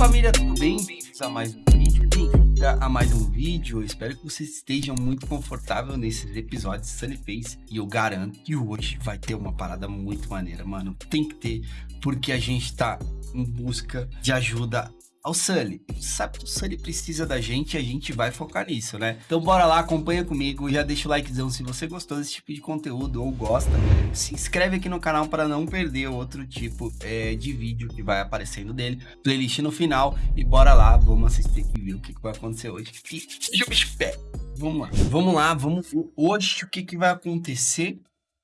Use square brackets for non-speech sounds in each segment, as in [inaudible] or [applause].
família, tudo bem? Bem-vindos a mais um vídeo, bem-vindos a mais um vídeo. Eu espero que vocês estejam muito confortáveis nesses episódios de Sunny Face e eu garanto que hoje vai ter uma parada muito maneira, mano. Tem que ter, porque a gente tá em busca de ajuda ao Sully. Sabe que o Sully precisa da gente e a gente vai focar nisso, né? Então bora lá, acompanha comigo, já deixa o likezão se você gostou desse tipo de conteúdo ou gosta. Se inscreve aqui no canal para não perder outro tipo é, de vídeo que vai aparecendo dele. Playlist no final e bora lá, vamos assistir aqui ver o que, que vai acontecer hoje. E, bicho pé. Vamos lá. Vamos lá, vamos hoje o que, que vai acontecer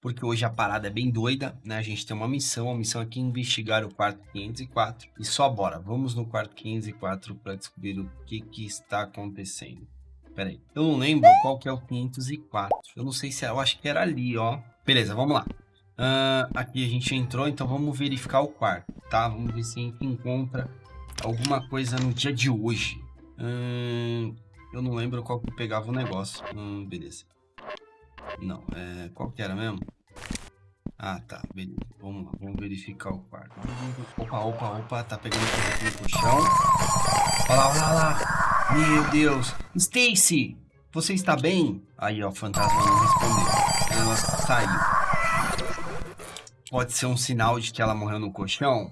porque hoje a parada é bem doida, né? A gente tem uma missão, a missão aqui é investigar o quarto 504 e só bora, vamos no quarto 504 para descobrir o que que está acontecendo. Pera aí, eu não lembro qual que é o 504, eu não sei se é, eu acho que era ali, ó. Beleza, vamos lá. Uh, aqui a gente entrou, então vamos verificar o quarto, tá? Vamos ver se a gente encontra alguma coisa no dia de hoje. Eu não lembro qual que pegava o negócio. Hum, beleza. Não, é... Qual que era mesmo? Ah, tá, beleza. Vamos lá, vamos verificar o quarto. Opa, opa, opa, tá pegando aqui no chão. Olha lá, olha lá. Meu Deus. Stacy, você está bem? Aí, ó, o fantasma não respondeu. Ela saiu. Pode ser um sinal de que ela morreu no colchão?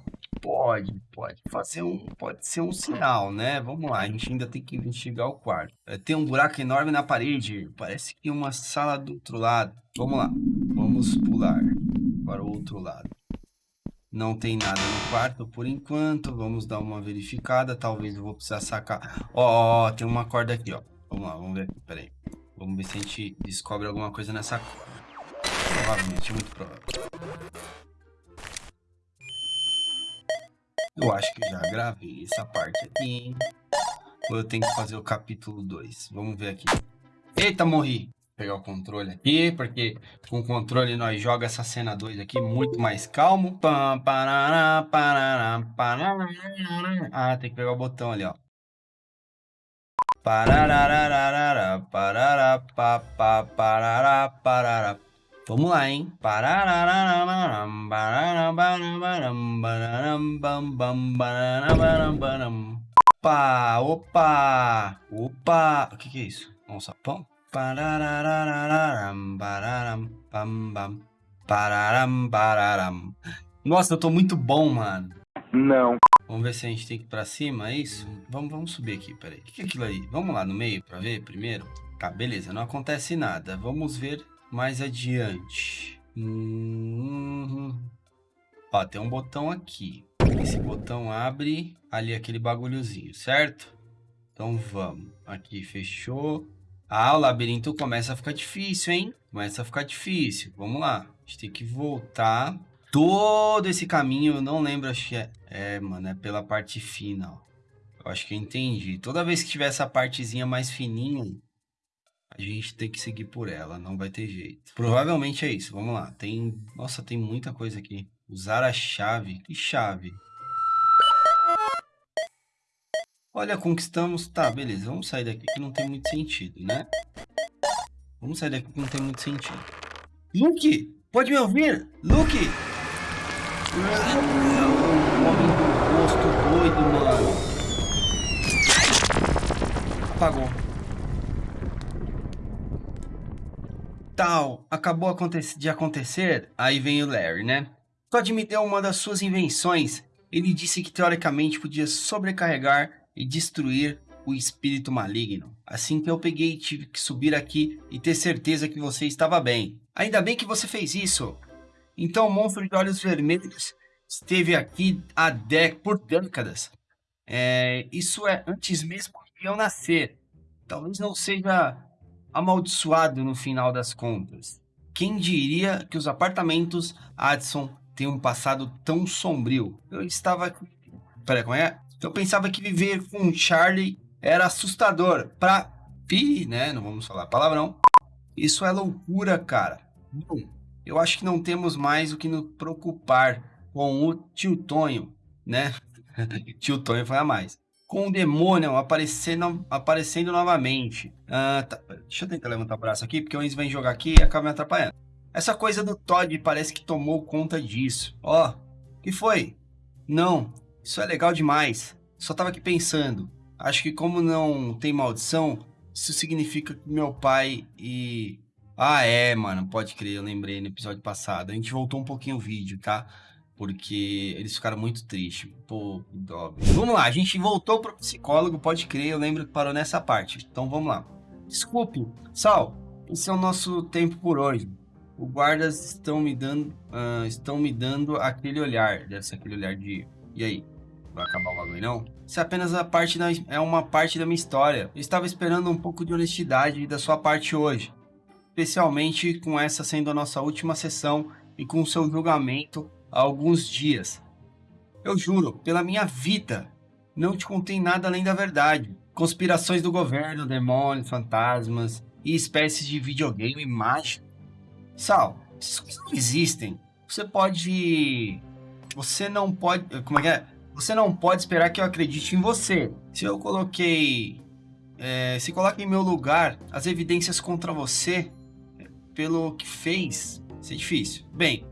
Pode, pode fazer um, pode ser um sinal, né? Vamos lá, a gente ainda tem que investigar o quarto. É, tem um buraco enorme na parede, parece que uma sala do outro lado. Vamos lá, vamos pular para o outro lado. Não tem nada no quarto por enquanto, vamos dar uma verificada, talvez eu vou precisar sacar. Ó, tem uma corda aqui, ó. Vamos lá, vamos ver peraí. Vamos ver se a gente descobre alguma coisa nessa corda. Provavelmente, muito provável. Eu acho que já gravei essa parte aqui, Ou eu tenho que fazer o capítulo 2. Vamos ver aqui. Eita, morri. Vou pegar o controle aqui, porque com o controle nós joga essa cena 2 aqui muito mais calmo. Ah, tem que pegar o botão ali, ó. Pararararara, parará, pa, pa, parará, parará. Vamos lá, hein? Opa, opa, opa. O que, que é isso? Um sapão? Nossa, eu tô muito bom, mano. Não. Vamos ver se a gente tem que ir pra cima, é isso? Vamos, vamos subir aqui, peraí. O que, que é aquilo aí? Vamos lá no meio pra ver primeiro? Tá, beleza, não acontece nada. Vamos ver mais adiante. Uhum. Ó, tem um botão aqui. Esse botão abre ali aquele bagulhozinho, certo? Então vamos. Aqui fechou. Ah, o labirinto começa a ficar difícil, hein? Começa a ficar difícil. Vamos lá. A gente tem que voltar. Todo esse caminho, eu não lembro, acho que é... É, mano, é pela parte fina, ó. Eu acho que eu entendi. Toda vez que tiver essa partezinha mais fininha, a gente tem que seguir por ela, não vai ter jeito. Provavelmente é isso, vamos lá. Tem, nossa, tem muita coisa aqui. Usar a chave. Que chave? Olha, conquistamos... Tá, beleza, vamos sair daqui que não tem muito sentido, né? Vamos sair daqui que não tem muito sentido. Luke, pode me ouvir? Luke! Homem do rosto doido, mano. Apagou. Tal acabou de acontecer, aí vem o Larry, né? Todd me deu uma das suas invenções. Ele disse que teoricamente podia sobrecarregar e destruir o espírito maligno. Assim que eu peguei, tive que subir aqui e ter certeza que você estava bem. Ainda bem que você fez isso. Então o monstro de olhos vermelhos esteve aqui há por décadas. É, isso é antes mesmo de eu nascer. Talvez não seja amaldiçoado no final das contas. Quem diria que os apartamentos Addison têm um passado tão sombrio? Eu estava... Peraí, como é? Eu pensava que viver com Charlie era assustador. Pra... Pi, né? Não vamos falar palavrão. Isso é loucura, cara. Bom, eu acho que não temos mais o que nos preocupar com o tio Tonho, né? [laughs] tio Tonho foi a mais com o demônio aparecendo, aparecendo novamente. Ah, tá. Deixa eu tentar levantar o braço aqui, porque o Enzo vem jogar aqui e acaba me atrapalhando. Essa coisa do Todd parece que tomou conta disso. Ó, oh, que foi? Não, isso é legal demais. Só tava aqui pensando. Acho que como não tem maldição, isso significa que meu pai e... Ah, é, mano, pode crer, eu lembrei no episódio passado. A gente voltou um pouquinho o vídeo, tá? Porque eles ficaram muito tristes. Pô, dó. Vamos lá, a gente voltou pro psicólogo, pode crer, eu lembro que parou nessa parte. Então vamos lá. Desculpe, Sal, esse é o nosso tempo por hoje. Os guardas estão me dando, uh, estão me dando aquele olhar, deve ser aquele olhar de, e aí, vai acabar o bagulho não? Isso é apenas a parte da, é uma parte da minha história. Eu estava esperando um pouco de honestidade da sua parte hoje, especialmente com essa sendo a nossa última sessão e com o seu julgamento há alguns dias. Eu juro, pela minha vida, não te contei nada além da verdade. Conspirações do governo, demônios, fantasmas e espécies de videogame mágico. Sal, essas coisas não existem. Você pode... Você não pode... Como é que é? Você não pode esperar que eu acredite em você. Se eu coloquei... É, se coloca em meu lugar as evidências contra você, pelo que fez, isso é difícil. Bem,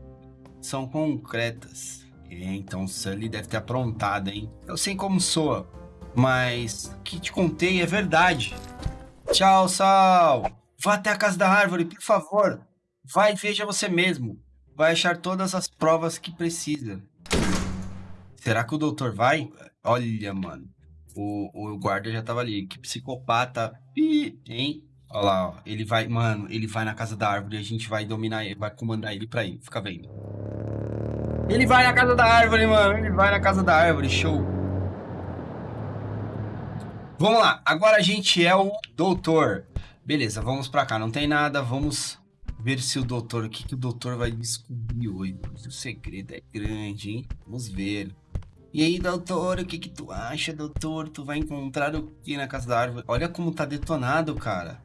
são concretas. É, então Sully deve ter aprontado, hein? Eu sei como soa, mas o que te contei é verdade. Tchau, Sal! Vá até a casa da árvore, por favor. Vai e veja você mesmo. Vai achar todas as provas que precisa. Será que o doutor vai? Olha, mano. O, o guarda já tava ali. Que psicopata. Ih, hein? Olha lá, ó. Ele vai, mano, ele vai na casa da árvore e a gente vai dominar ele, vai comandar ele pra ir. Fica vendo. Ele vai na casa da árvore, mano. Ele vai na casa da árvore. Show. Vamos lá. Agora a gente é o doutor. Beleza, vamos pra cá. Não tem nada. Vamos ver se o doutor... O que, que o doutor vai descobrir hoje? O segredo é grande, hein? Vamos ver. E aí, doutor, o que que tu acha, doutor? Tu vai encontrar o que na casa da árvore? Olha como tá detonado, cara.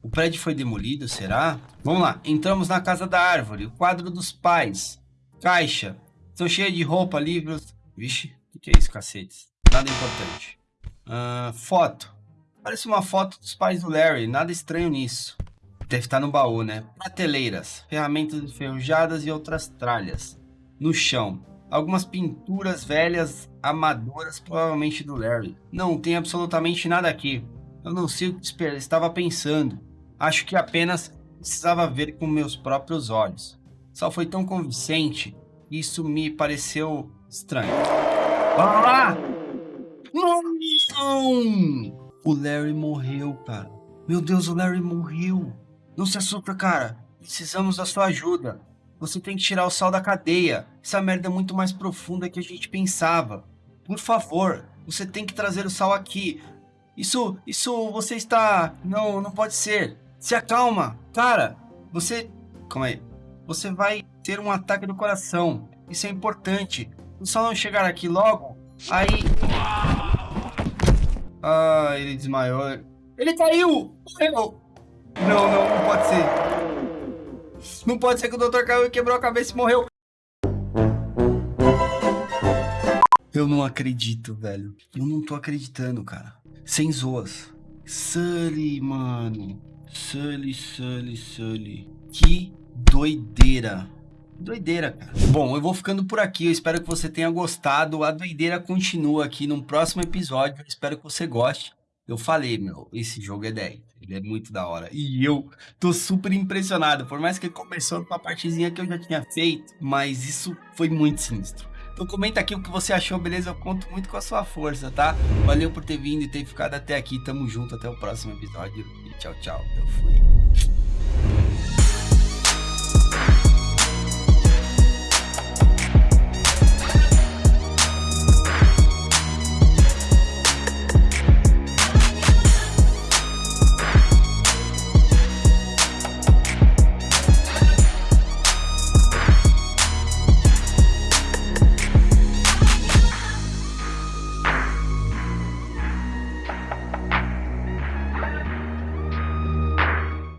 O prédio foi demolido, será? Vamos lá, entramos na casa da árvore. O quadro dos pais. Caixa. Estão cheias de roupa, livros. Vixe, o que, é isso, cacetes? Nada importante. Uh, foto. Parece uma foto dos pais do Larry. Nada estranho nisso. Deve estar no baú, né? Prateleiras. Ferramentas enferrujadas e outras tralhas. No chão. Algumas pinturas velhas, amadoras, provavelmente do Larry. Não tem absolutamente nada aqui. Eu não sei o que estava pensando. Acho que apenas precisava ver com meus próprios olhos. Só foi tão convincente, isso me pareceu estranho. Ah! Não! O Larry morreu, cara. Meu Deus, o Larry morreu. Não se assusta, cara. Precisamos da sua ajuda. Você tem que tirar o sal da cadeia. Essa merda é muito mais profunda que a gente pensava. Por favor, você tem que trazer o sal aqui. Isso, isso você está... Não, não pode ser. Se acalma. Cara, você... Calma aí você vai ter um ataque do coração. Isso é importante. Só não chegar aqui logo, aí... Ah, ele desmaiou. Ele caiu! Morreu! Não, não, não pode ser. Não pode ser que o doutor caiu e quebrou a cabeça e morreu. Eu não acredito, velho. Eu não tô acreditando, cara. Sem zoas. Sully, mano. Sully, Sully, Sully. Que doideira. Doideira, cara. Bom, eu vou ficando por aqui. Eu espero que você tenha gostado. A doideira continua aqui no próximo episódio. Eu espero que você goste. Eu falei, meu, esse jogo é 10. Ele é muito da hora. E eu tô super impressionado. Por mais que ele começou com uma partezinha que eu já tinha feito. Mas isso foi muito sinistro. Então comenta aqui o que você achou, beleza? Eu conto muito com a sua força, tá? Valeu por ter vindo e ter ficado até aqui. Tamo junto. Até o próximo episódio. E tchau, tchau. Eu fui.